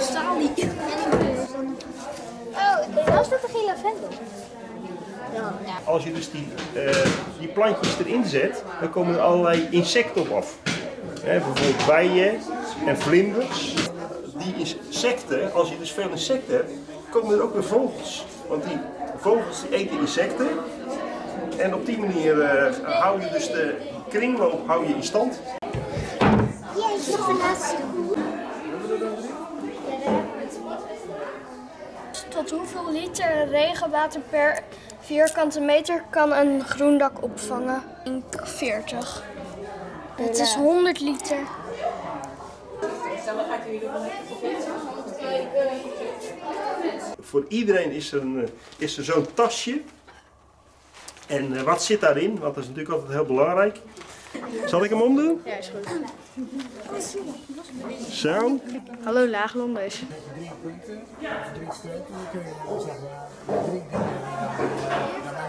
salie. Oh, was dat geen lavendel? Als je dus die, eh, die plantjes erin zet, dan komen er allerlei insecten op af. Hè, bijvoorbeeld bijen en vlinders. Die insecten, als je dus veel insecten hebt, komen er ook weer vogels. Want die vogels die eten insecten. En op die manier eh, hou je dus de kringloop hou je in stand. Jeetje, nog een laatste. Tot hoeveel liter regenwater per vierkante meter kan een groendak opvangen? Ik denk 40. Het is 100 liter. Voor iedereen is er, een, eh, is er zo'n tasje. En eh, wat zit daarin? Want dat is natuurlijk altijd heel belangrijk. Zal ik hem omdoen? Ja, is goed. Zo. Hallo Laaglonders.